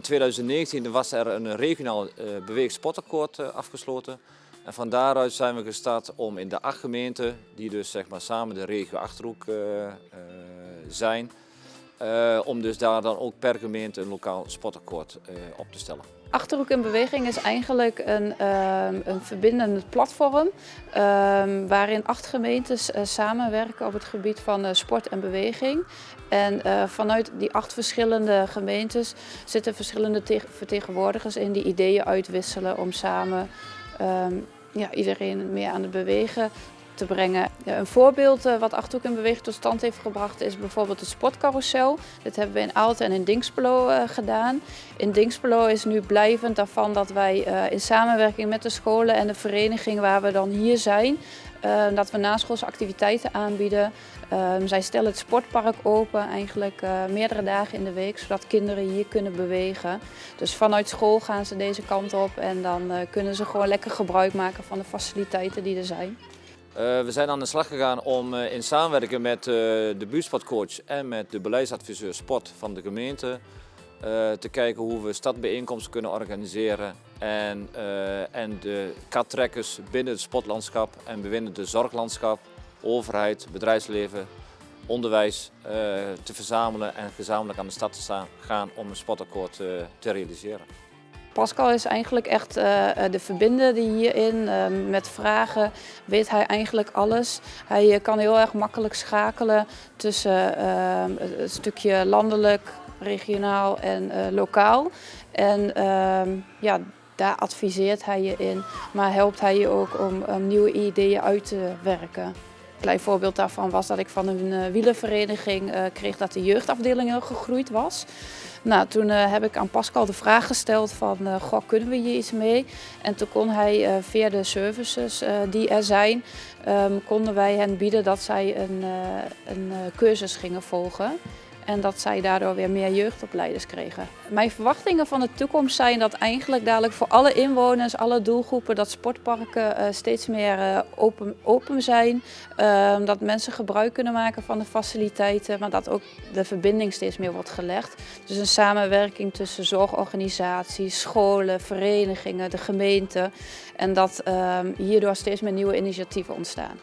in 2019 was er een regionaal uh, beweegsportakkoord uh, afgesloten. En van daaruit zijn we gestart om in de acht gemeenten, die dus zeg maar samen de regio Achterhoek zijn, om dus daar dan ook per gemeente een lokaal sportakkoord op te stellen. Achterhoek in Beweging is eigenlijk een, uh, een verbindend platform uh, waarin acht gemeentes uh, samenwerken op het gebied van eh, sport en beweging. En eh, vanuit die acht verschillende gemeentes zitten verschillende vertegenwoordigers in die ideeën uitwisselen om samen ehm, ja, iedereen meer aan het bewegen te brengen. Een voorbeeld uh, wat Achterhoek in Beweging tot stand heeft gebracht is bijvoorbeeld het sportcarousel. Dit hebben we in Aalten en in Dinkspelo uh, gedaan. In Dinkspelo is nu blijvend daarvan dat wij uh, in samenwerking met de scholen en de vereniging waar we dan hier zijn, dat we naschoolse activiteiten aanbieden. Ehm, zij stellen het sportpark open eigenlijk meerdere dagen in de week, zodat kinderen hier kunnen bewegen. Dus vanuit school gaan ze deze kant op en dan kunnen ze gewoon lekker gebruik maken van de faciliteiten die er zijn. Uh, we zijn aan de slag gegaan om uh, in samenwerking met uh, de buurtsportcoach en met de beleidsadviseur sport van de gemeente te kijken hoe we stadbijeenkomsten kunnen organiseren en, en de kattrekkers binnen het sportlandschap en binnen het zorglandschap, overheid, bedrijfsleven, onderwijs te verzamelen en gezamenlijk aan de stad te gaan om een sportakkoord te realiseren. Pascal is eigenlijk echt uh, de verbinder die hierin, uh, met vragen weet hij eigenlijk alles. Hij kan heel erg makkelijk schakelen tussen uh, een stukje landelijk, regionaal en lokaal. En ehm, ja, daar adviseert hij je in, maar helpt hij je ook om nieuwe ideeën uit te werken. Een klein voorbeeld daarvan was dat ik van een wielervereniging kreeg dat de jeugdafdeling heel gegroeid was. Nou, toen uh, heb ik aan Pascal de vraag gesteld van, goh, kunnen we hier iets mee? En toen kon hij via de services die er zijn, um, konden wij hen bieden dat zij een, een cursus gingen volgen en dat zij daardoor weer meer jeugdopleiders kregen. Mijn verwachtingen van de toekomst zijn dat eigenlijk dadelijk voor alle inwoners, alle doelgroepen, dat sportparken uh, steeds meer uh, open, open zijn. Uh, dat mensen gebruik kunnen maken van de faciliteiten, maar dat ook de verbinding steeds meer wordt gelegd. Dus een samenwerking tussen zorgorganisaties, scholen, verenigingen, de gemeente. En dat ehm, hierdoor steeds meer nieuwe initiatieven ontstaan.